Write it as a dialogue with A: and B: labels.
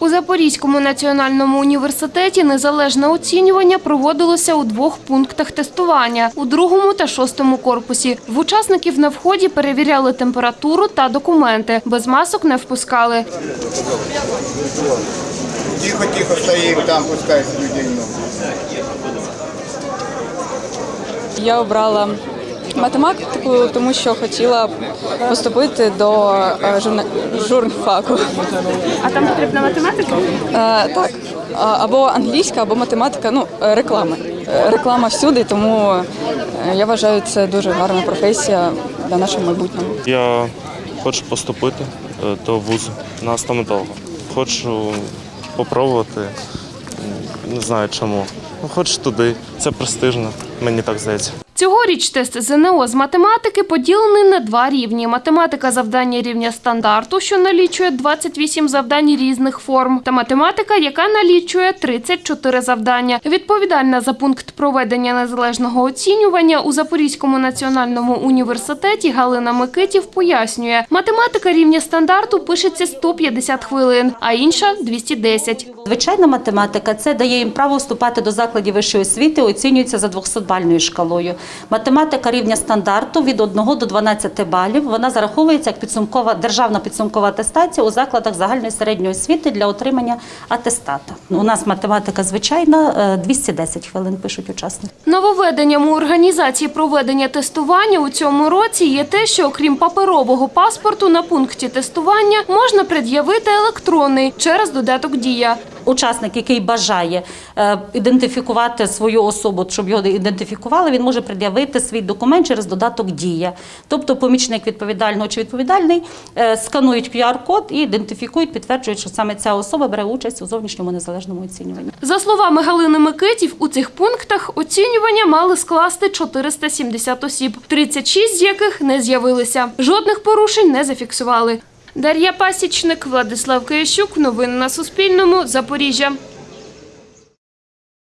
A: У Запорізькому національному університеті незалежне оцінювання проводилося у двох пунктах тестування у другому та шостому корпусі. В учасників на вході перевіряли температуру та документи. Без масок не впускали.
B: Тихо, тихо стоим, там пускай людей.
C: Я обрала математику, тому що хотіла поступити до е, журна... журфаку.
A: А там потрібна математика?
C: Е, так, або англійська, або математика, ну, е, реклами. Е, Реклама всюди, тому я вважаю, це дуже гарна професія для нашого майбутнього.
D: Я хочу поступити до вузу на стоматолога. Хочу попробувати, м, не знаю чому. Ну, хочу туди. Це престижно, мені так здається.
A: Цьогоріч тест ЗНО з математики поділений на два рівні: математика завдання рівня стандарту, що налічує 28 завдань різних форм, та математика, яка налічує 34 завдання. Відповідальна за пункт проведення незалежного оцінювання у Запорізькому національному університеті Галина Микитів пояснює, математика рівня стандарту пишеться 150 хвилин, а інша 210.
E: Звичайна математика це дає їм право вступати до закладів вищої освіти, оцінюється за 200-бальною шкалою. Математика рівня стандарту від 1 до 12 балів. Вона зараховується як підсумкова державна підсумкова атестація у закладах загальної середньої освіти для отримання атестата. У нас математика звичайна е, 210 хвилин пишуть учасники.
A: Нововведенням у організації проведення тестування у цьому році є те, що окрім паперового паспорту на пункті тестування можна пред'явити електронний через додаток Дія.
E: Учасник, який бажає е, ідентифікувати свою особу, щоб його ідентифікували, він може пред'явити свій документ через додаток Дія. Тобто помічник відповідального чи відповідальний е, сканують QR-код і ідентифікують, підтверджують, що саме ця особа бере участь у зовнішньому незалежному оцінюванні.
A: За словами Галини Микитів, у цих пунктах оцінювання мали скласти 470 осіб, 36 з яких не з'явилися. Жодних порушень не зафіксували. Дар'я Пасічник, Владислав Киящук. Новини на Суспільному. Запоріжжя.